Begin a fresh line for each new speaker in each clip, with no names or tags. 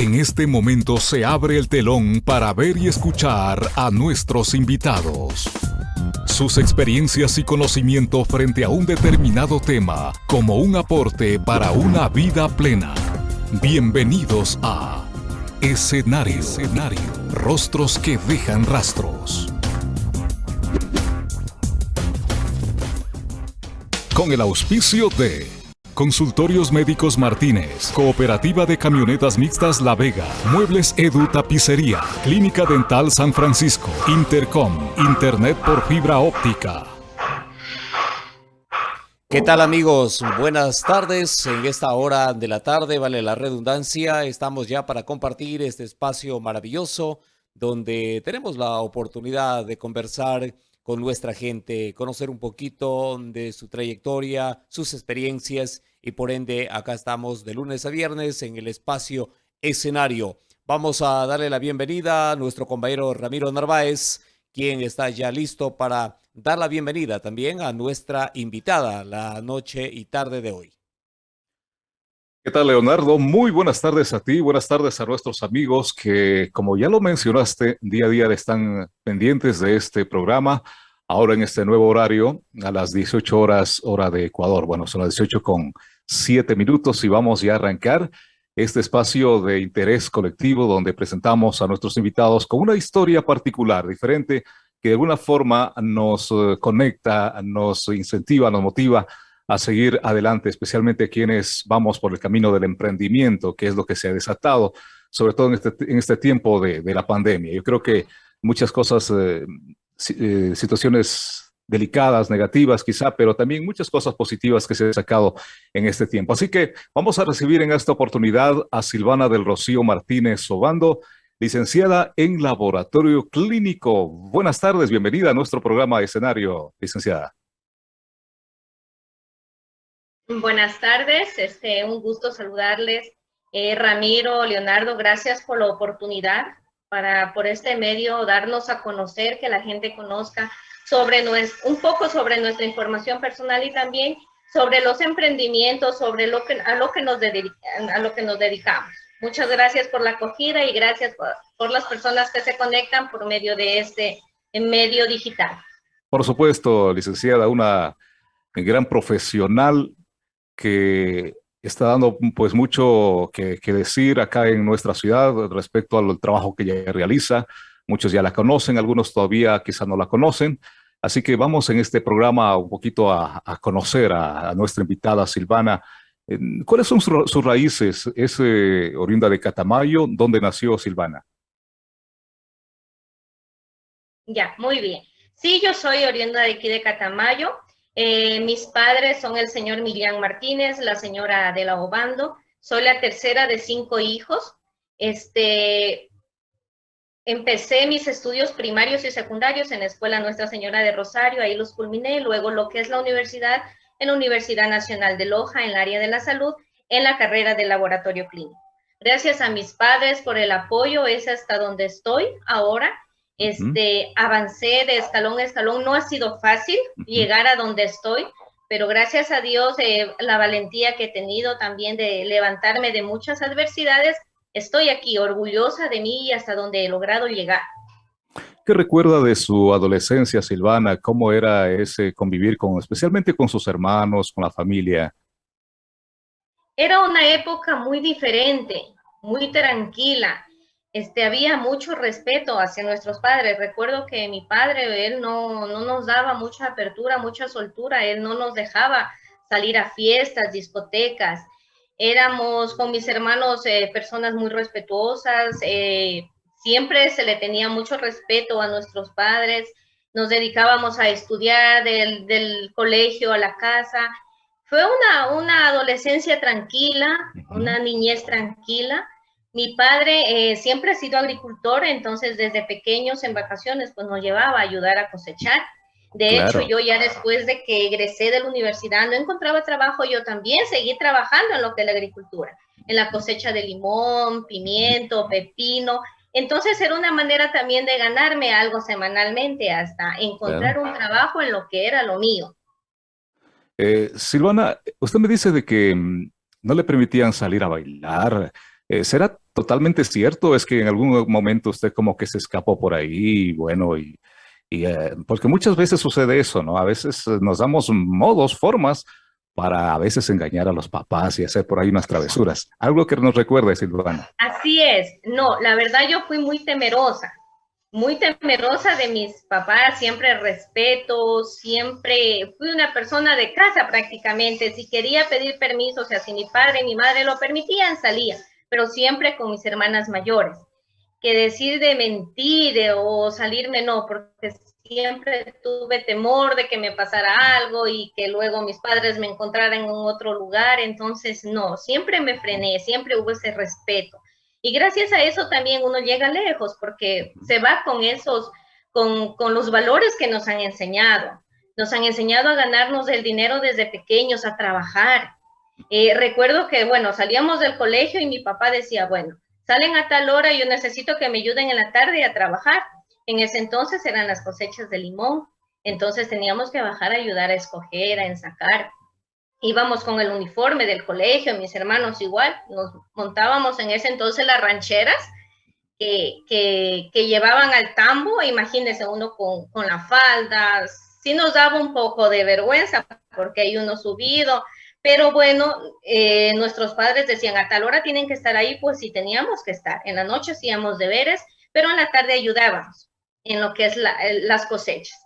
En este momento se abre el telón para ver y escuchar a nuestros invitados. Sus experiencias y conocimiento frente a un determinado tema como un aporte para una vida plena. Bienvenidos a Escenario. Escenario. Rostros que dejan rastros. Con el auspicio de Consultorios Médicos Martínez, Cooperativa de Camionetas Mixtas La Vega, Muebles Edu Tapicería, Clínica Dental San Francisco, Intercom, Internet por fibra óptica.
¿Qué tal amigos? Buenas tardes. En esta hora de la tarde, vale la redundancia, estamos ya para compartir este espacio maravilloso donde tenemos la oportunidad de conversar con nuestra gente, conocer un poquito de su trayectoria, sus experiencias y por ende acá estamos de lunes a viernes en el espacio escenario. Vamos a darle la bienvenida a nuestro compañero Ramiro Narváez, quien está ya listo para dar la bienvenida también a nuestra invitada la noche y tarde de hoy.
¿Qué tal, Leonardo? Muy buenas tardes a ti, buenas tardes a nuestros amigos que, como ya lo mencionaste, día a día están pendientes de este programa, ahora en este nuevo horario, a las 18 horas, hora de Ecuador. Bueno, son las 18 con 7 minutos y vamos ya a arrancar este espacio de interés colectivo donde presentamos a nuestros invitados con una historia particular, diferente, que de alguna forma nos eh, conecta, nos incentiva, nos motiva a seguir adelante, especialmente quienes vamos por el camino del emprendimiento, que es lo que se ha desatado, sobre todo en este, en este tiempo de, de, la pandemia. Yo creo que muchas cosas, eh, eh, situaciones delicadas, negativas quizá, pero también muchas cosas positivas que se han sacado en este tiempo. Así que vamos a recibir en esta oportunidad a Silvana del Rocío Martínez Obando, licenciada en Laboratorio Clínico. Buenas tardes, bienvenida a nuestro programa de escenario, licenciada.
Buenas tardes, este, un gusto saludarles. Eh, Ramiro, Leonardo, gracias por la oportunidad para por este medio darnos a conocer, que la gente conozca sobre un poco sobre nuestra información personal y también sobre los emprendimientos, sobre lo que, a, lo que nos a lo que nos dedicamos. Muchas gracias por la acogida y gracias por, por las personas que se conectan por medio de este medio digital.
Por supuesto, licenciada, una gran profesional que está dando pues mucho que, decir acá en nuestra ciudad respecto al trabajo que ella realiza. Muchos ya la conocen, algunos todavía quizás no la conocen. Así que vamos en este programa un poquito a, conocer a, nuestra invitada Silvana. ¿Cuáles son sus, raíces? ¿Es eh, oriunda de Catamayo? ¿Dónde nació Silvana?
Ya, muy bien. Sí, yo soy oriunda de aquí de Catamayo. Eh, mis padres son el señor Milian Martínez, la señora Adela Obando. Soy la tercera de cinco hijos. Este, empecé mis estudios primarios y secundarios en la Escuela Nuestra Señora de Rosario, ahí los culminé, luego lo que es la universidad, en la Universidad Nacional de Loja, en el área de la salud, en la carrera de laboratorio clínico. Gracias a mis padres por el apoyo, es hasta donde estoy ahora este, avancé de escalón a escalón. No ha sido fácil llegar a donde estoy, pero gracias a Dios, eh, la valentía que he tenido también de levantarme de muchas adversidades, estoy aquí orgullosa de mí y hasta donde he logrado llegar.
¿Qué recuerda de su adolescencia, Silvana? ¿Cómo era ese convivir con, especialmente con sus hermanos, con la familia?
Era una época muy diferente, muy tranquila este, había mucho respeto hacia nuestros padres. Recuerdo que mi padre, él no, no nos daba mucha apertura, mucha soltura, él no nos dejaba salir a fiestas, discotecas. Éramos con mis hermanos eh, personas muy respetuosas, eh, siempre se le tenía mucho respeto a nuestros padres, nos dedicábamos a estudiar del, del colegio a la casa. Fue una, una adolescencia tranquila, una niñez tranquila mi padre eh, siempre ha sido agricultor, entonces desde pequeños en vacaciones pues nos llevaba a ayudar a cosechar. De hecho, yo ya después de que egresé de la universidad no encontraba trabajo, yo también seguí trabajando en lo que es la agricultura, en la cosecha de limón, pimiento, pepino. Entonces era una manera también de ganarme algo semanalmente hasta encontrar un trabajo en lo que era lo mío.
Eh, Silvana, usted me dice de que mm, no le permitían salir a bailar, eh, ¿Será totalmente cierto es que en algún momento usted como que se escapó por ahí, bueno, y, eh, porque muchas veces sucede eso, ¿no? A veces nos damos modos, formas para a veces engañar a los papás y hacer por ahí unas travesuras. Algo que nos recuerde, Silvana.
Así es. No, la verdad yo fui muy temerosa, muy temerosa de mis papás, siempre respeto, siempre fui una persona de casa prácticamente. Si quería pedir permiso, o sea, si mi padre y mi madre lo permitían, salía, pero siempre con mis hermanas mayores. Que decir de mentir o salirme, no, porque siempre tuve temor de que me pasara algo y que luego mis padres me encontraran en otro lugar, entonces no, siempre me frené, siempre hubo ese respeto. Y gracias a eso también uno llega lejos porque se va con esos, con, con los valores que nos han enseñado. Nos han enseñado a ganarnos el dinero desde pequeños, a trabajar. Eh, recuerdo que, bueno, salíamos del colegio y mi papá decía, bueno, salen a tal hora, y yo necesito que me ayuden en la tarde a trabajar. En ese entonces eran las cosechas de limón, entonces teníamos que bajar a ayudar a escoger, a ensacar. Íbamos con el uniforme del colegio, mis hermanos igual, nos montábamos en ese entonces las rancheras que, que, llevaban al tambo, imagínense uno con, con la falda, sí nos daba un poco de vergüenza porque hay uno subido, pero bueno, eh, nuestros padres decían a tal hora tienen que estar ahí, pues sí teníamos que estar. En la noche hacíamos deberes, pero en la tarde ayudábamos en lo que es las cosechas.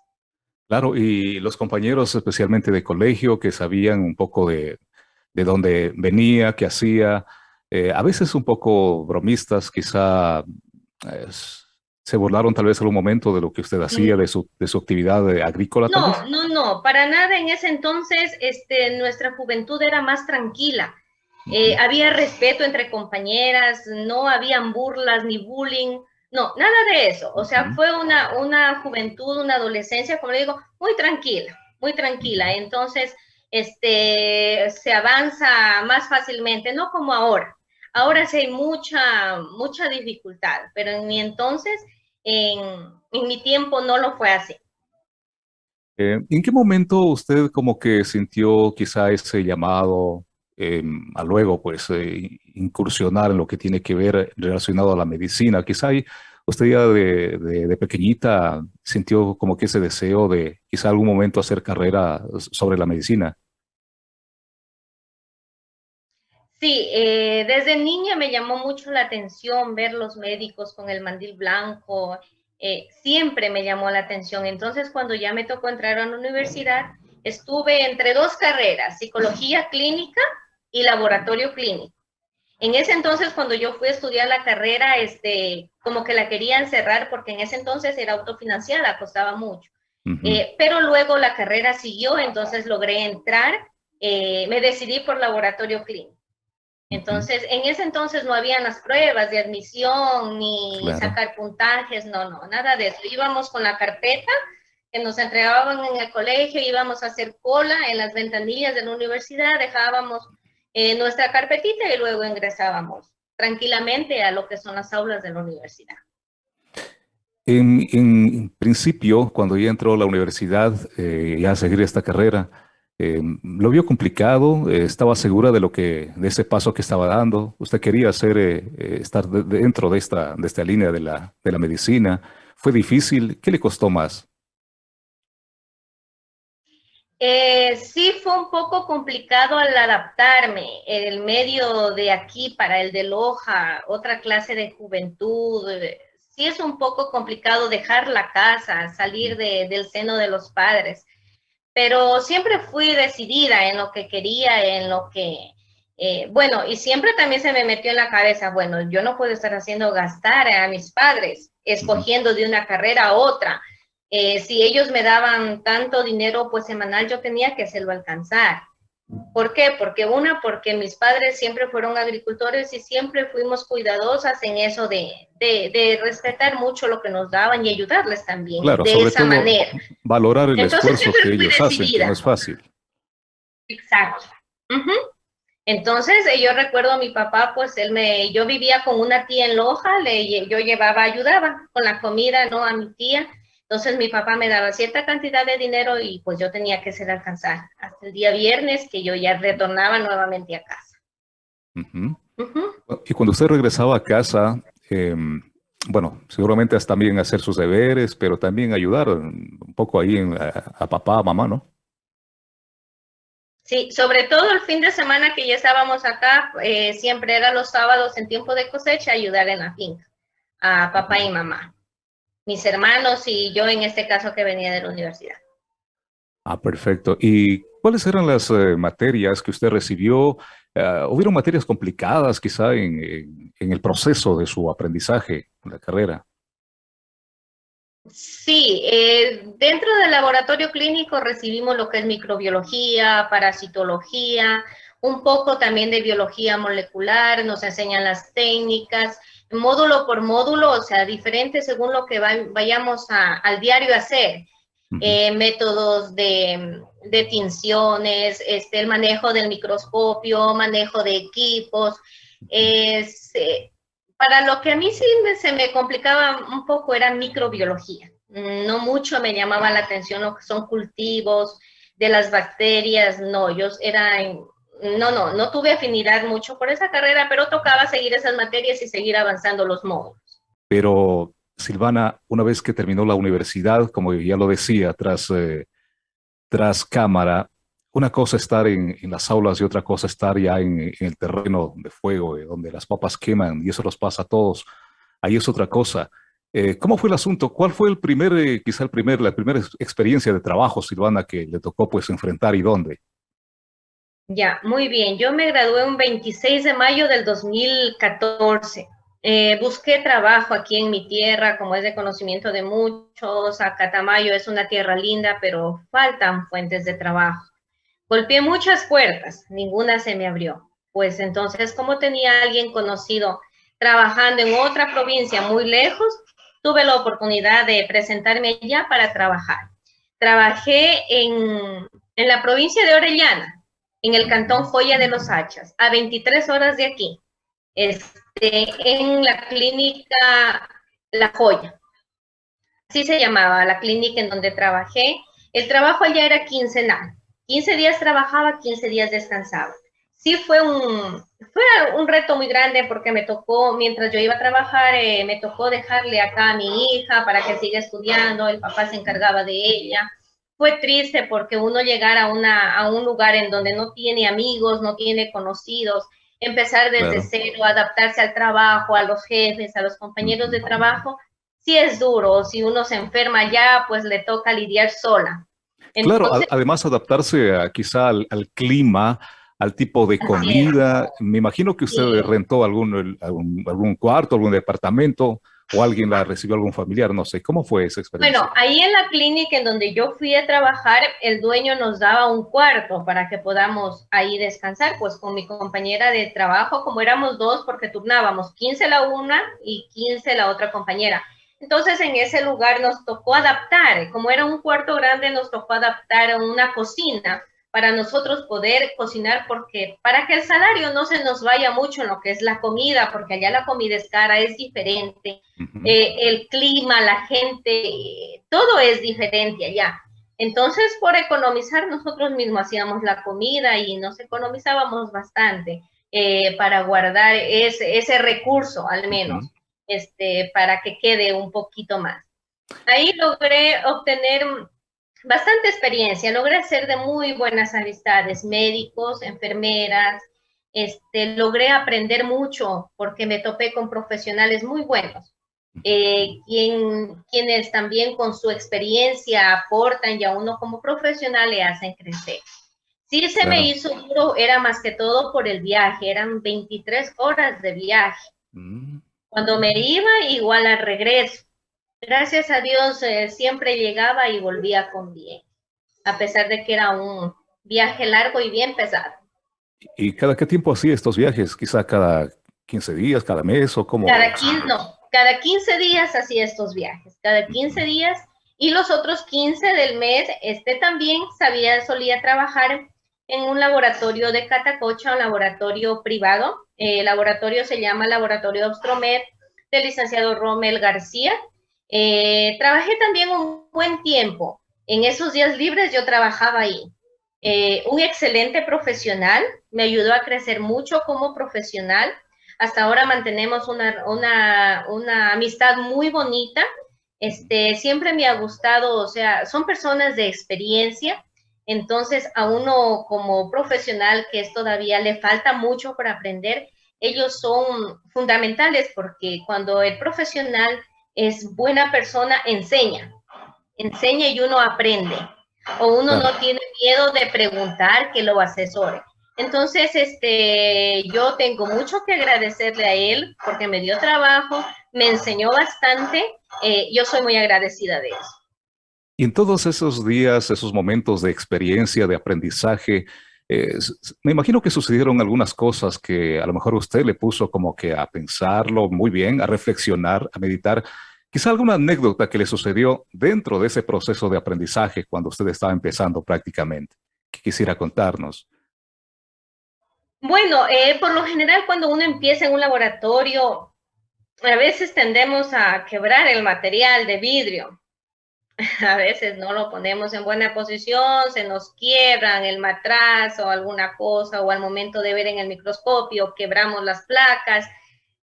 Claro, y los compañeros especialmente de colegio que sabían un poco de, de dónde venía, qué hacía, eh, a veces un poco bromistas, quizá se burlaron tal vez en un momento de lo que usted hacía, de, su, de su actividad agrícola.
No, no, no, para nada. En ese entonces este, nuestra juventud era más tranquila. Eh, había respeto entre compañeras, no habían burlas ni bullying. No, nada de eso. O sea, fue una, una juventud, una adolescencia, como le digo, muy tranquila, muy tranquila. Entonces, este, se avanza más fácilmente, no como ahora. Ahora sí hay mucha, mucha dificultad, pero en mi entonces, en, en mi tiempo no lo fue así.
Eh, ¿En qué momento usted como que sintió quizá ese llamado Em, a luego pues eh, incursionar en lo que tiene que ver relacionado a la medicina. Quizá usted ya de, de, pequeñita sintió como que ese deseo de quizá algún momento hacer carrera sobre la medicina.
Sí, eh, desde niña me llamó mucho la atención ver los médicos con el mandil blanco, eh, siempre me llamó la atención. Entonces, cuando ya me tocó entrar a la universidad, estuve entre dos carreras, psicología clínica y laboratorio clínico. En ese entonces, cuando yo fui a estudiar la carrera, este, como que la querían cerrar porque en ese entonces era autofinanciada, costaba mucho. Eh, pero luego la carrera siguió, entonces logré entrar, eh, me decidí por laboratorio clínico. Entonces, en ese entonces no habían las pruebas de admisión ni sacar puntajes, no, no, nada de eso. Íbamos con la carpeta que nos entregaban en el colegio, íbamos a hacer cola en las ventanillas de la universidad, dejábamos en nuestra carpetita y luego ingresábamos tranquilamente a lo que son las aulas de la universidad.
En, principio, cuando ya entró a la universidad, eh, ya a seguir esta carrera, eh, ¿lo vio complicado? Eh, ¿Estaba segura de lo que, de ese paso que estaba dando? ¿Usted quería hacer, estar dentro de esta, de esta línea de la, de la medicina? ¿Fue difícil? ¿Qué le costó más?
Eh, sí fue un poco complicado al adaptarme. El medio de aquí para el de Loja, otra clase de juventud. Eh, sí es un poco complicado dejar la casa, salir del seno de los padres. Pero siempre fui decidida en lo que quería, en lo que... Eh, bueno, y siempre también se me metió en la cabeza, bueno, yo no puedo estar haciendo gastar a mis padres, escogiendo de una carrera a otra eh, si ellos me daban tanto dinero pues semanal, yo tenía que hacerlo alcanzar. ¿Por qué? Porque una, porque mis padres siempre fueron agricultores y siempre fuimos cuidadosas en eso de, de, respetar mucho lo que nos daban y ayudarles también de esa manera.
Valorar el esfuerzo que ellos hacen, que no es fácil.
Exacto. Entonces, eh, yo recuerdo a mi papá, pues él me, yo vivía con una tía en Loja, le, yo llevaba, ayudaba con la comida, ¿no? A mi tía entonces mi papá me daba cierta cantidad de dinero y pues yo tenía que ser alcanzar hasta el día viernes que yo ya retornaba nuevamente a casa.
Y cuando usted regresaba a casa, em, bueno, seguramente también hacer sus deberes, pero también ayudar un poco ahí a, papá, a mamá, ¿no?
Sí, sobre todo el fin de semana que ya estábamos acá, eh, siempre era los sábados en tiempo de cosecha ayudar en la finca a papá y mamá, mis hermanos y yo en este caso que venía de la universidad.
Ah, perfecto. ¿Y cuáles eran las eh, materias que usted recibió? Uh, ¿Hubieron materias complicadas quizá en, en, el proceso de su aprendizaje en la carrera?
Sí, eh, dentro del laboratorio clínico recibimos lo que es microbiología, parasitología, un poco también de biología molecular, nos enseñan las técnicas, módulo por módulo, o sea, diferente según lo que vayamos a, al diario a hacer. Eh, métodos de, de, tinciones, este, el manejo del microscopio, manejo de equipos. Eh, para lo que a mí sí se me complicaba un poco era microbiología. No mucho me llamaba la atención lo que son cultivos de las bacterias, no, yo era, no, no, no tuve afinidad mucho por esa carrera, pero tocaba seguir esas materias y seguir avanzando los módulos.
Pero Silvana, una vez que terminó la universidad, como ya lo decía, tras, eh, tras cámara, una cosa estar en, las aulas y otra cosa estar ya en, el terreno de fuego, eh, donde las papas queman y eso los pasa a todos. Ahí es otra cosa. Eh, ¿Cómo fue el asunto? ¿Cuál fue el primer, quizá el primer, la primera experiencia de trabajo, Silvana, que le tocó pues enfrentar y dónde?
Ya, muy bien. Yo me gradué un 26 de mayo del 2014. Eh, busqué trabajo aquí en mi tierra, como es de conocimiento de muchos. Acatamayo es una tierra linda, pero faltan fuentes de trabajo. Golpeé muchas puertas, ninguna se me abrió. Pues entonces, como tenía alguien conocido trabajando en otra provincia muy lejos, tuve la oportunidad de presentarme allá para trabajar. Trabajé en, en la provincia de Orellana, en el cantón Joya de los Hachas, a 23 horas de aquí. Este, en la clínica La Joya. Así se llamaba la clínica en donde trabajé. El trabajo allá era quincenal. 15 días trabajaba, 15 días descansaba. Sí fue un, fue un reto muy grande porque me tocó, mientras yo iba a trabajar, eh, me tocó dejarle acá a mi hija para que siga estudiando, el papá se encargaba de ella. Fue triste porque uno llegar a, una, a un lugar en donde no tiene amigos, no tiene conocidos, empezar desde cero, adaptarse al trabajo, a los jefes, a los compañeros de trabajo, sí es duro. Si uno se enferma ya, pues le toca lidiar sola.
claro, además adaptarse a, quizá al, clima, al tipo de comida. Me imagino que usted rentó algún, algún, algún cuarto, algún departamento o alguien la recibió algún familiar, no sé, ¿cómo fue esa experiencia?
Bueno, ahí en la clínica en donde yo fui a trabajar, el dueño nos daba un cuarto para que podamos ahí descansar, pues con mi compañera de trabajo, como éramos dos, porque turnábamos 15 la una y 15 la otra compañera. Entonces en ese lugar nos tocó adaptar, como era un cuarto grande, nos tocó adaptar a una cocina para nosotros poder cocinar, porque para que el salario no se nos vaya mucho en lo que es la comida, porque allá la comida es cara, es diferente, eh, el clima, la gente, todo es diferente allá. Entonces, por economizar, nosotros mismos hacíamos la comida y nos economizábamos bastante eh, para guardar ese, ese, recurso, al menos, este, para que quede un poquito más. Ahí logré obtener bastante experiencia, logré hacer de muy buenas amistades, médicos, enfermeras, este, logré aprender mucho porque me topé con profesionales muy buenos, eh, quien, quienes también con su experiencia aportan y a uno como profesional le hacen crecer. Sí se me hizo duro, era más que todo por el viaje, eran 23 horas de viaje. Mm. Cuando me iba, igual al regreso gracias a Dios eh, siempre llegaba y volvía con bien, a pesar de que era un viaje largo y bien pesado.
¿Y cada qué tiempo hacía estos viajes? ¿Quizá cada 15 días, cada mes o cómo?
Cada 15, no, cada 15 días hacía estos viajes, cada 15 días y los otros 15 del mes, este también sabía, solía trabajar en un laboratorio de Catacocha, un laboratorio privado. El laboratorio se llama Laboratorio Obstromed del licenciado Romel García. Eh, trabajé también un buen tiempo. En esos días libres yo trabajaba ahí. Eh, un excelente profesional, me ayudó a crecer mucho como profesional. hasta ahora mantenemos una, una, una amistad muy bonita. Este, siempre me ha gustado, o sea, son personas de experiencia, entonces a uno como profesional que es todavía le falta mucho para aprender, ellos son fundamentales porque cuando el profesional es buena persona, enseña, enseña y uno aprende. O uno no tiene miedo de preguntar que lo asesore. Entonces, este, yo tengo mucho que agradecerle a él porque me dio trabajo, me enseñó bastante. Eh, yo soy muy agradecida de eso.
Y en todos esos días, esos momentos de experiencia, de aprendizaje, me imagino que sucedieron algunas cosas que a lo mejor usted le puso como que a pensarlo muy bien, a reflexionar, a meditar. Quizá alguna anécdota que le sucedió dentro de ese proceso de aprendizaje cuando usted estaba empezando prácticamente, que quisiera contarnos.
Bueno, eh, por lo general cuando uno empieza en un laboratorio, a veces tendemos a quebrar el material de vidrio. A veces no lo ponemos en buena posición, se nos quiebran el matraz o alguna cosa, o al momento de ver en el microscopio quebramos las placas.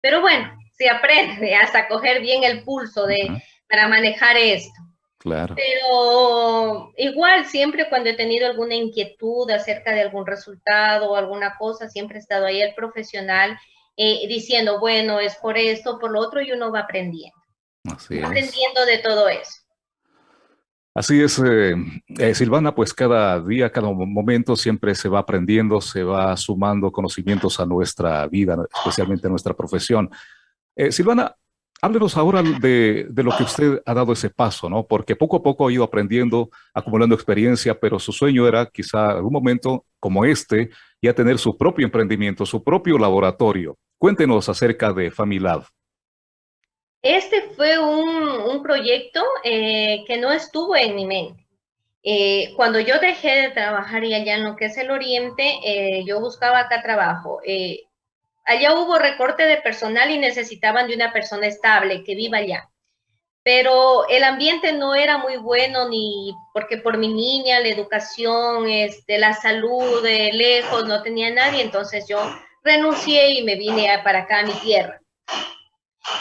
Pero bueno, se aprende hasta coger bien el pulso de, para manejar esto.
Claro.
Pero igual, siempre cuando he tenido alguna inquietud acerca de algún resultado o alguna cosa, siempre ha estado ahí el profesional eh, diciendo, bueno, es por esto, por lo otro, y uno va aprendiendo.
Así
aprendiendo de todo eso.
Así es, eh, eh, Silvana, pues cada día, cada momento siempre se va aprendiendo, se va sumando conocimientos a nuestra vida, especialmente a nuestra profesión. Silvana, Háblenos ahora de, lo que usted ha dado ese paso, ¿no? Porque poco a poco ha ido aprendiendo, acumulando experiencia, pero su sueño era quizá algún momento como este, ya tener su propio emprendimiento, su propio laboratorio. Cuéntenos acerca de Familab.
Este fue un, proyecto eh, que no estuvo en mi mente. Eh, cuando yo dejé de trabajar y allá en lo que es el Oriente, eh, yo buscaba acá trabajo. Allá hubo recorte de personal y necesitaban de una persona estable que viva allá. Pero el ambiente no era muy bueno ni porque por mi niña, la educación, este, la salud de lejos, no tenía nadie. Entonces yo renuncié y me vine para acá a mi tierra.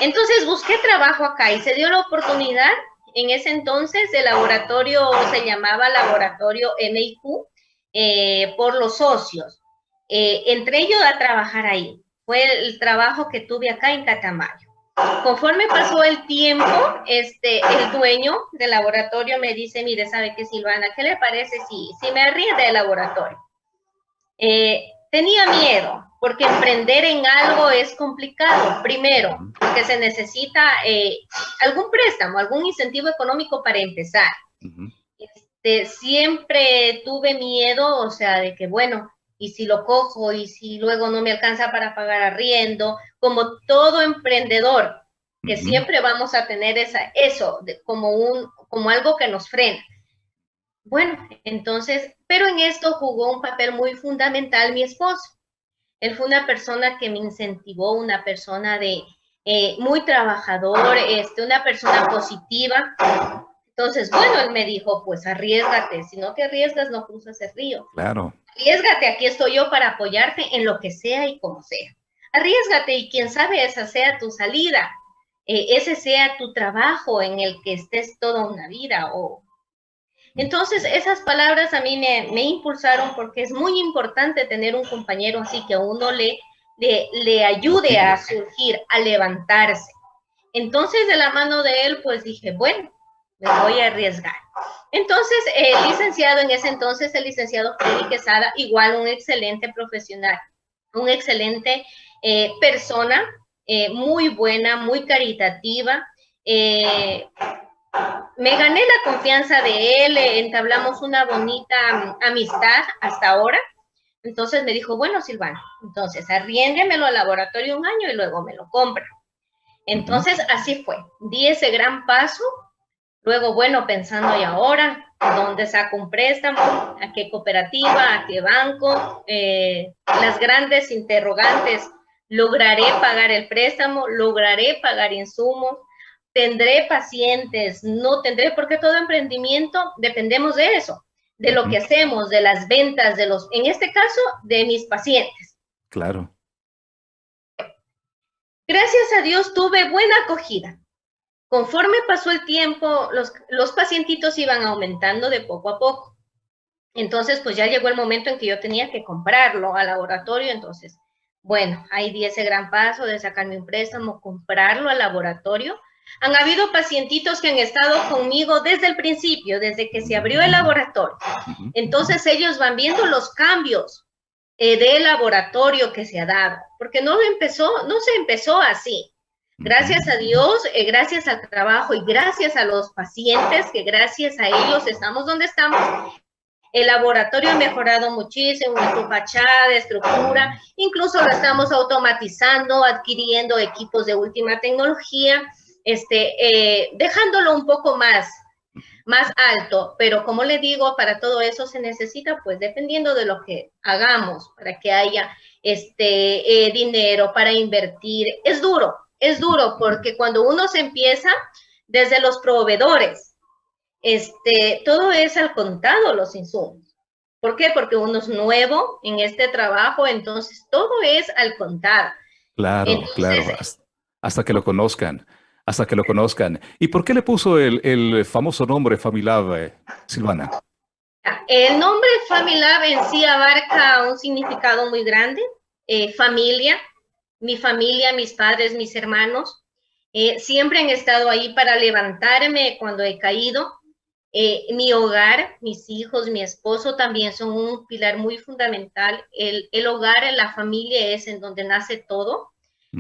Entonces busqué trabajo acá y se dio la oportunidad. En ese entonces el laboratorio se llamaba Laboratorio MIQ eh, por los socios. Eh, entré yo a trabajar ahí fue el trabajo que tuve acá en Catamayo. Conforme pasó el tiempo, este, el dueño del laboratorio me dice, mire, ¿sabe qué, Silvana? ¿Qué le parece si, si me arrienda el laboratorio? Eh, tenía miedo, porque emprender en algo es complicado. Primero, porque se necesita eh, algún préstamo, algún incentivo económico para empezar. este, siempre tuve miedo, o sea, de que, bueno, y si lo cojo y si luego no me alcanza para pagar arriendo, como todo emprendedor, que siempre vamos a tener esa, eso como, un, como algo que nos frena. Bueno, entonces, pero en esto jugó un papel muy fundamental mi esposo. Él fue una persona que me incentivó, una persona de eh, muy trabajador, este, una persona positiva. Entonces, bueno, él me dijo, pues arriesgate, si no te arriesgas no cruzas el río.
Claro.
Arriesgate, aquí estoy yo para apoyarte en lo que sea y como sea. Arriesgate y quién sabe esa sea tu salida, eh, ese sea tu trabajo en el que estés toda una vida. O... Entonces, esas palabras a mí me, me impulsaron porque es muy importante tener un compañero así que a uno le, le, le ayude a surgir, a levantarse. Entonces, de la mano de él, pues dije, bueno, me voy a arriesgar. Entonces, el licenciado, en ese entonces, el licenciado Freddy Quesada, igual un excelente profesional, un excelente eh, persona, eh, muy buena, muy caritativa. Eh, me gané la confianza de él, entablamos una bonita amistad hasta ahora. Entonces me dijo, bueno, Silvano, entonces arriéndemelo al laboratorio un año y luego me lo compra. Entonces así fue, di ese gran paso Luego, bueno, pensando y ahora, ¿dónde saco un préstamo? ¿A qué cooperativa? ¿A qué banco? Eh, las grandes interrogantes. ¿Lograré pagar el préstamo? ¿Lograré pagar insumos? ¿Tendré pacientes? ¿No tendré? Porque todo emprendimiento dependemos de eso, de lo que hacemos, de las ventas, de los, en este caso, de mis pacientes.
Claro.
Gracias a Dios tuve buena acogida. Conforme pasó el tiempo, los, los pacientitos iban aumentando de poco a poco. Entonces, pues ya llegó el momento en que yo tenía que comprarlo al laboratorio. Entonces, bueno, ahí di ese gran paso de sacarme un préstamo, comprarlo al laboratorio. Han habido pacientitos que han estado conmigo desde el principio, desde que se abrió el laboratorio. Entonces, ellos van viendo los cambios eh, del laboratorio que se ha dado, porque no empezó, no se empezó así. Gracias a Dios, eh, gracias al trabajo y gracias a los pacientes, que gracias a ellos estamos donde estamos, el laboratorio ha mejorado muchísimo su fachada, estructura, incluso lo estamos automatizando, adquiriendo equipos de última tecnología, este, eh, dejándolo un poco más, más alto, pero como le digo, para todo eso se necesita, pues dependiendo de lo que hagamos, para que haya este eh, dinero para invertir. Es duro, es duro, porque cuando uno se empieza desde los proveedores, este, todo es al contado los insumos. ¿Por qué? Porque uno es nuevo en este trabajo, entonces todo es al contado.
Claro, claro, hasta que lo conozcan hasta que lo conozcan. ¿Y por qué le puso el, famoso nombre Familab, eh, Silvana?
El nombre Familab en sí abarca un significado muy grande. Eh, familia, mi familia, mis padres, mis hermanos, eh, siempre han estado ahí para levantarme cuando he caído. mi hogar, mis hijos, mi esposo también son un pilar muy fundamental. El, el hogar, la familia es en donde nace todo.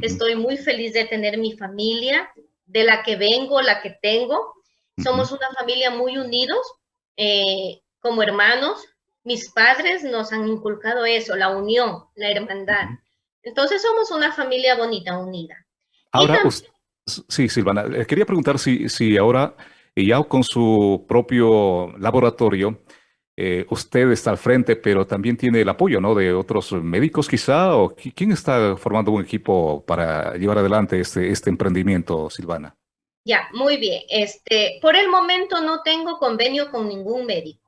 Estoy muy feliz de tener mi familia, de la que vengo, la que tengo. Somos una familia muy unidos, eh, como hermanos. Mis padres nos han inculcado eso, la unión, la hermandad. Entonces somos una familia bonita, unida.
Ahora, sí, Silvana, eh, quería preguntar si, si ahora, ya con su propio laboratorio, eh, usted está al frente, pero también tiene el apoyo, ¿no? De otros médicos quizá, o quién está formando un equipo para llevar adelante este, este emprendimiento, Silvana.
Ya, muy bien. Este, por el momento no tengo convenio con ningún médico.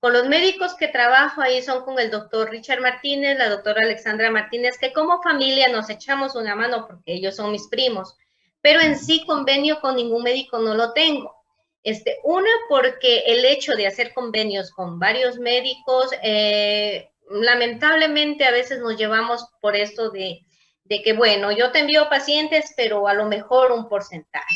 Con los médicos que trabajo ahí son con el doctor Richard Martínez, la doctora Alexandra Martínez, que como familia nos echamos una mano porque ellos son mis primos, pero en sí convenio con ningún médico no lo tengo. Este, una, porque el hecho de hacer convenios con varios médicos, eh, lamentablemente a veces nos llevamos por esto de, de, que, bueno, yo te envío pacientes, pero a lo mejor un porcentaje.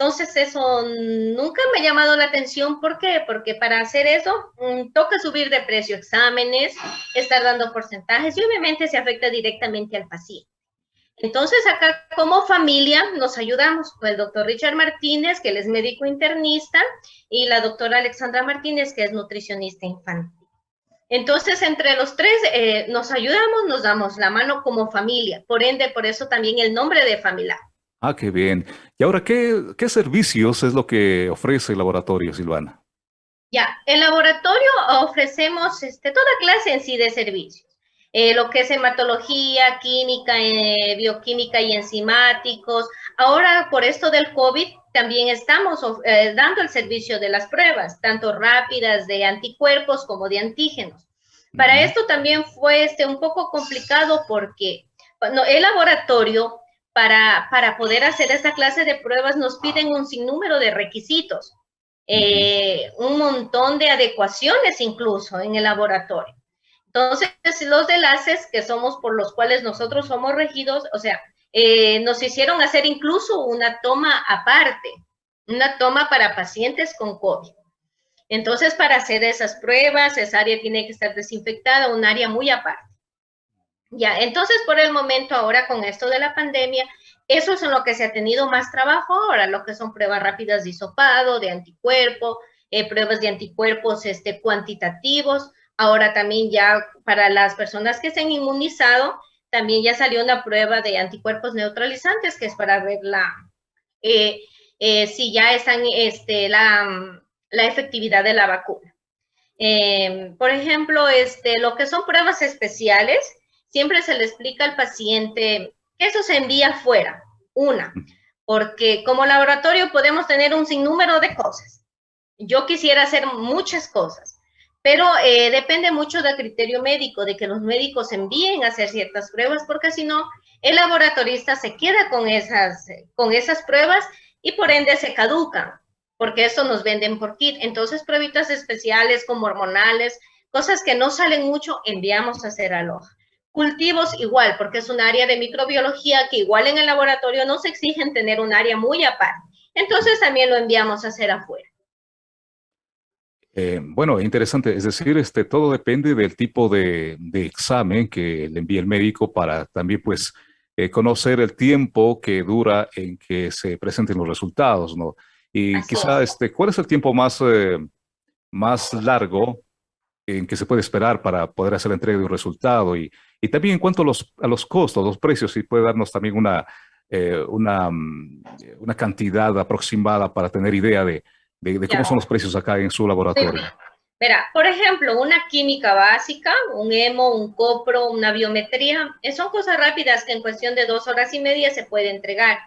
Entonces eso nunca me ha llamado la atención. ¿Por qué? Porque para hacer eso mm, toca subir de precio exámenes, estar dando porcentajes y obviamente se afecta directamente al paciente. Entonces, acá como familia nos ayudamos con el doctor Richard Martínez, que él es médico internista, y la doctora Alexandra Martínez, que es nutricionista infantil. Entonces, entre los tres eh, nos ayudamos, nos damos la mano como familia. Por ende, por eso también el nombre de familia.
Ah, qué bien. Y ahora, ¿qué, qué servicios es lo que ofrece el laboratorio, Silvana?
Ya, el laboratorio ofrecemos este, toda clase en sí de servicios. Eh, lo que es hematología, química, eh, bioquímica y enzimáticos. Ahora, por esto del COVID, también estamos eh, dando el servicio de las pruebas, tanto rápidas de anticuerpos como de antígenos. Para esto también fue este, un poco complicado porque el laboratorio, para, para poder hacer esta clase de pruebas, nos piden un sinnúmero de requisitos, un montón de adecuaciones incluso en el laboratorio. Entonces, los enlaces que somos por los cuales nosotros somos regidos, o sea, eh, nos hicieron hacer incluso una toma aparte, una toma para pacientes con COVID. Entonces, para hacer esas pruebas, esa área tiene que estar desinfectada, un área muy aparte. Ya, entonces, por el momento, ahora con esto de la pandemia, eso es en lo que se ha tenido más trabajo ahora, lo que son pruebas rápidas de hisopado, de anticuerpo, eh, pruebas de anticuerpos este, cuantitativos, Ahora también ya para las personas que se han inmunizado, también ya salió una prueba de anticuerpos neutralizantes, que es para ver la, eh, eh, si ya están este, la, la, efectividad de la vacuna. Em, por ejemplo, este, lo que son pruebas especiales, siempre se le explica al paciente que eso se envía fuera, una, porque como laboratorio podemos tener un sinnúmero de cosas. Yo quisiera hacer muchas cosas, pero eh, depende mucho del criterio médico, de que los médicos envíen a hacer ciertas pruebas, porque si no, el laboratorista se queda con esas, con esas pruebas y por ende se caducan, porque eso nos venden por kit. Entonces, pruebitas especiales como hormonales, cosas que no salen mucho, enviamos a hacer aloja. Cultivos igual, porque es un área de microbiología que igual en el laboratorio no se exigen tener un área muy aparte. Entonces también lo enviamos a hacer afuera.
Eh, bueno, interesante. Es decir, este, todo depende del tipo de, examen que le envíe el médico para también, pues, eh, conocer el tiempo que dura en que se presenten los resultados, ¿no? Y quizá, este, ¿cuál es el tiempo más, eh, más largo en que se puede esperar para poder hacer la entrega de un resultado? Y, y también en cuanto a los, a los costos, los precios, si puede darnos también una, una, mm, una cantidad aproximada para tener idea de, de, cómo son los precios acá en su laboratorio.
Mira, por ejemplo, una química básica, un hemo, un copro, una biometría, eh, son cosas rápidas que en cuestión de dos horas y media se puede entregar.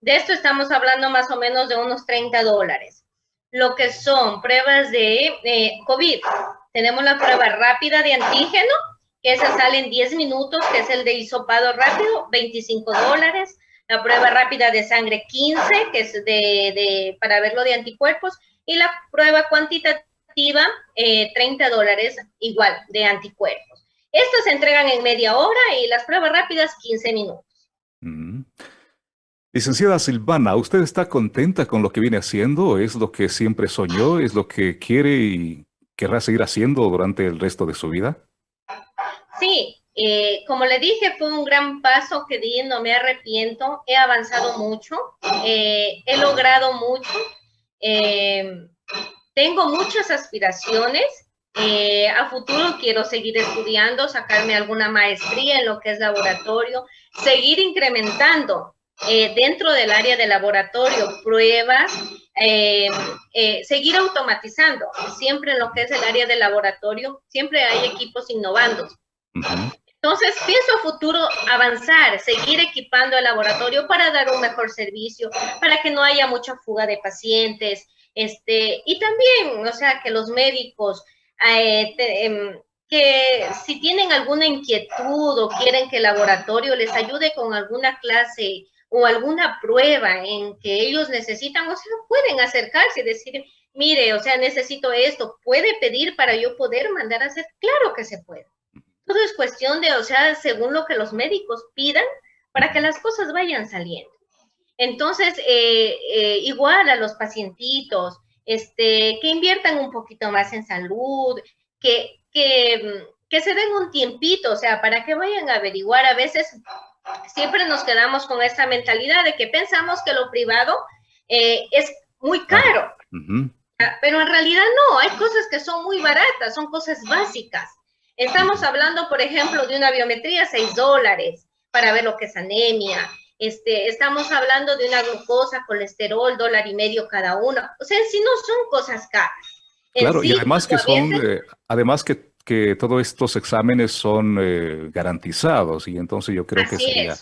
De esto estamos hablando más o menos de unos 30 dólares. Lo que son pruebas de eh, COVID, tenemos la prueba rápida de antígeno, que esa sale en 10 minutos, que es el de hisopado rápido, 25 dólares la prueba rápida de sangre 15, que es de, de, para verlo de anticuerpos, y la prueba cuantitativa, 30 eh, dólares, igual, de anticuerpos. Estas se entregan en media hora y las pruebas rápidas 15 minutos.
Licenciada Silvana, ¿usted está contenta con lo que viene haciendo? ¿Es lo que siempre soñó? ¿Es lo que quiere y querrá seguir haciendo durante el resto de su vida?
Sí, eh, como le dije, fue un gran paso que di, no me arrepiento, he avanzado mucho, eh, he logrado mucho, eh, tengo muchas aspiraciones, a futuro quiero seguir estudiando, sacarme alguna maestría en lo que es laboratorio, seguir incrementando dentro del área de laboratorio pruebas, seguir automatizando, siempre en lo que es el área de laboratorio, siempre hay equipos innovando. Entonces, pienso a futuro avanzar, seguir equipando el laboratorio para dar un mejor servicio, para que no haya mucha fuga de pacientes, este, y también, o sea, que los médicos, eh, em, que si tienen alguna inquietud o quieren que el laboratorio les ayude con alguna clase o alguna prueba en que ellos necesitan, o sea, pueden acercarse y decir, mire, o sea, necesito esto, puede pedir para yo poder mandar a hacer, claro que se puede. Todo es cuestión de, o sea, según lo que los médicos pidan para que las cosas vayan saliendo. Entonces, eh, eh, igual a los pacientitos, este, que inviertan un poquito más en salud, que, que, que se den un tiempito, o sea, para que vayan a averiguar. A veces siempre nos quedamos con esa mentalidad de que pensamos que lo privado eh, es muy caro. Ah, pero en realidad no, hay cosas que son muy baratas, son cosas básicas. Estamos hablando, por ejemplo, de una biometría, 6 dólares para ver lo que es anemia. Este, estamos hablando de una glucosa, colesterol, dólar y medio cada una. O sea, sí no son cosas caras.
claro, y además que son, eh, además que, que, todos estos exámenes son eh, garantizados y entonces yo creo que sería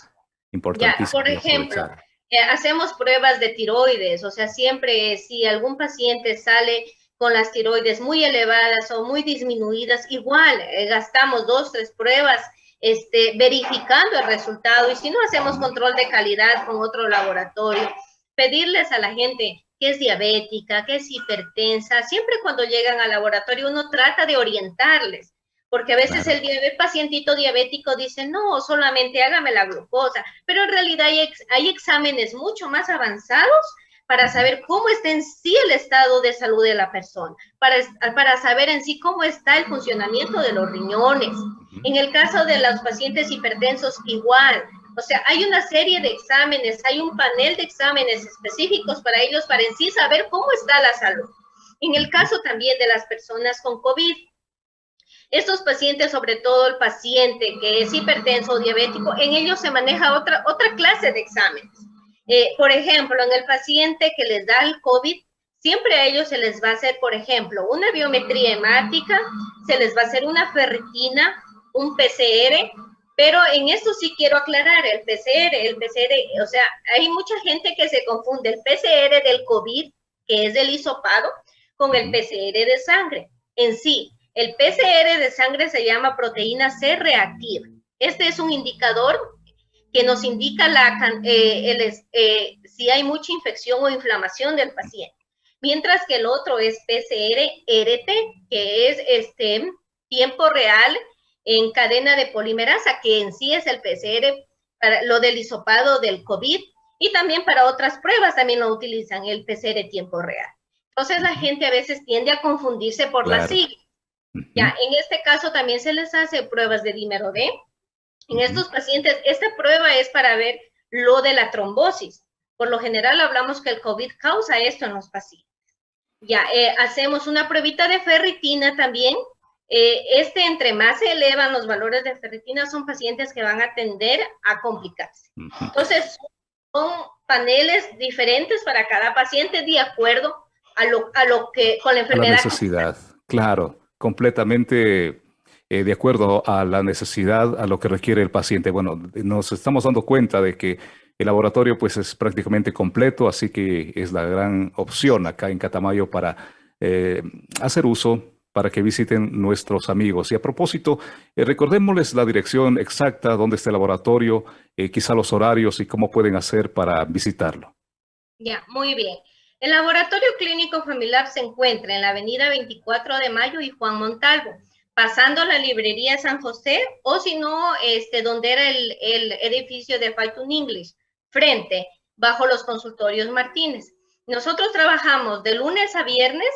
importantísimo.
por ejemplo, eh, hacemos pruebas de tiroides, o sea, siempre si algún paciente sale con las tiroides muy elevadas o muy disminuidas, igual eh, gastamos dos, tres pruebas este, verificando el resultado y si no hacemos control de calidad con otro laboratorio, pedirles a la gente que es diabética, que es hipertensa, siempre cuando llegan al laboratorio uno trata de orientarles, porque a veces el, pacientito diabético dice, no, solamente hágame la glucosa, pero en realidad hay, hay exámenes mucho más avanzados para saber cómo está en sí el estado de salud de la persona, para, para saber en sí cómo está el funcionamiento de los riñones. En el caso de los pacientes hipertensos, igual. O sea, hay una serie de exámenes, hay un panel de exámenes específicos para ellos, para en sí saber cómo está la salud. En el caso también de las personas con COVID, estos pacientes, sobre todo el paciente que es hipertenso o diabético, en ellos se maneja otra, otra clase de exámenes. Eh, por ejemplo, en el paciente que les da el COVID, siempre a ellos se les va a hacer, por ejemplo, una biometría hemática, se les va a hacer una ferritina, un PCR, pero en esto sí quiero aclarar, el PCR, el PCR, o sea, hay mucha gente que se confunde el PCR del COVID, que es del hisopado, con el PCR de sangre. En sí, el PCR de sangre se llama proteína C reactiva. Este es un indicador que nos indica la, eh, el, eh, si hay mucha infección o inflamación del paciente. Mientras que el otro es PCR-RT, que es este tiempo real en cadena de polimerasa, que en sí es el PCR para lo del hisopado del COVID y también para otras pruebas también lo utilizan el PCR tiempo real. Entonces la gente a veces tiende a confundirse por la sigla. Ya, en este caso también se les hace pruebas de dímero D. En estos pacientes, esta prueba es para ver lo de la trombosis. Por lo general hablamos que el COVID causa esto en los pacientes. Ya, eh, hacemos una pruebita de ferritina también. Eh, este, entre más se elevan los valores de ferritina, son pacientes que van a tender a complicarse. Entonces, son paneles diferentes para cada paciente de acuerdo a lo, a lo que, con la enfermedad.
la necesidad, claro, completamente eh, de acuerdo a la necesidad, a lo que requiere el paciente. Bueno, nos estamos dando cuenta de que el laboratorio pues es prácticamente completo, así que es la gran opción acá en Catamayo para eh, hacer uso para que visiten nuestros amigos. Y a propósito, eh, recordémosles la dirección exacta, dónde está el laboratorio, quizá los horarios y cómo pueden hacer para visitarlo.
Ya, muy bien. El laboratorio clínico familiar se encuentra en la avenida 24 de Mayo y Juan Montalvo, pasando la librería San José o si no, este, donde era el, el edificio de Falcon English frente bajo los consultorios Martínez. Nosotros trabajamos de lunes a viernes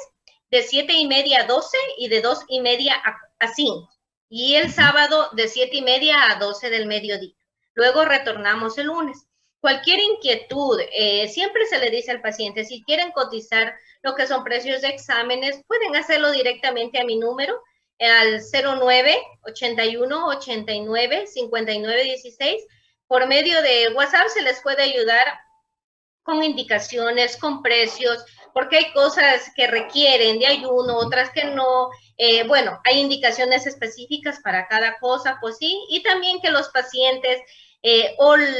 de 7 y media a 12 y de 2 y media a, 5. Y el sábado de 7 y media a 12 del mediodía. Luego retornamos el lunes. Cualquier inquietud, eh, siempre se le dice al paciente, si quieren cotizar lo que son precios de exámenes, pueden hacerlo directamente a mi número, al 09 81 89 59 16 por medio de WhatsApp se les puede ayudar con indicaciones, con precios, porque hay cosas que requieren de ayuno, otras que no. Eh, bueno, hay indicaciones específicas para cada cosa, pues sí, y también que los pacientes eh,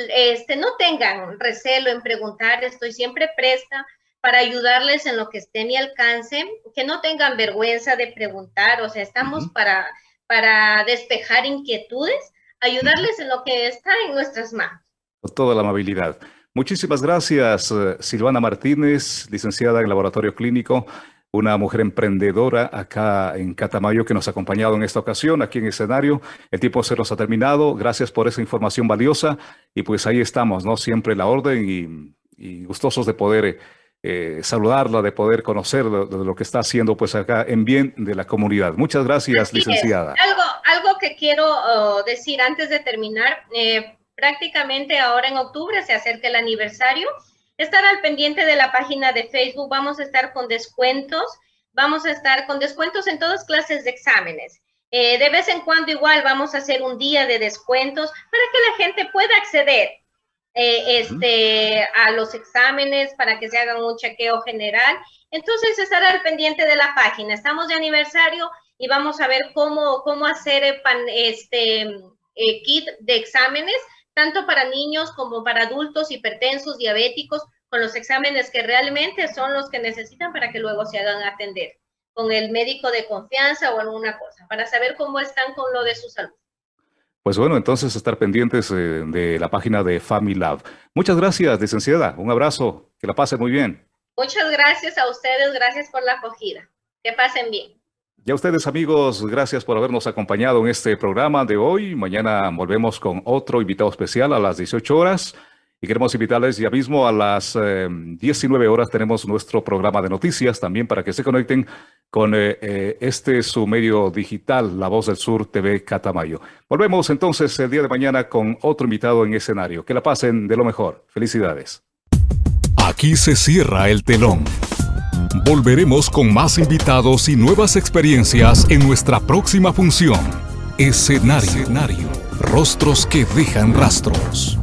este, no tengan recelo en preguntar, estoy siempre presta para ayudarles en lo que esté a mi alcance, que no tengan vergüenza de preguntar, o sea, estamos para, para despejar inquietudes ayudarles en lo que está en nuestras manos.
Con toda la amabilidad. Muchísimas gracias, eh, Silvana Martínez, licenciada en Laboratorio Clínico, una mujer emprendedora acá en Catamayo que nos ha acompañado en esta ocasión, aquí en el escenario. El tiempo se nos ha terminado. Gracias por esa información valiosa. Y pues ahí estamos, ¿no? Siempre la orden y, gustosos de poder eh, saludarla, de poder conocer de, lo que está haciendo pues acá en bien de la comunidad. Muchas gracias, licenciada.
Algo, algo que quiero oh, decir antes de terminar, eh, prácticamente ahora en octubre se acerca el aniversario. Estar al pendiente de la página de Facebook, vamos a estar con descuentos, vamos a estar con descuentos en todas clases de exámenes. Eh, de vez en cuando igual vamos a hacer un día de descuentos para que la gente pueda acceder eh, este, a los exámenes, para que se haga un chequeo general. Entonces, estar al pendiente de la página. Estamos de aniversario y vamos a ver cómo, cómo hacer este eh, kit de exámenes, tanto para niños como para adultos, hipertensos, diabéticos, con los exámenes que realmente son los que necesitan para que luego se hagan atender con el médico de confianza o alguna cosa, para saber cómo están con lo de su salud.
Pues bueno, entonces estar pendientes eh, de la página de FamiLab. Muchas gracias, licenciada. Un abrazo. Que la pasen muy bien.
Muchas gracias a ustedes. Gracias por la acogida. Que pasen bien.
Ya ustedes amigos, gracias por habernos acompañado en este programa de hoy. Mañana volvemos con otro invitado especial a las 18 horas. Y queremos invitarles ya mismo a las 19 eh, horas tenemos nuestro programa de noticias también para que se conecten con eh, eh, este su medio digital, La Voz del Sur TV Catamayo. Volvemos entonces el día de mañana con otro invitado en escenario. Que la pasen de lo mejor. Felicidades.
Aquí se cierra el telón. Volveremos con más invitados y nuevas experiencias en nuestra próxima función. Escenario. Escenario. Rostros que dejan rastros.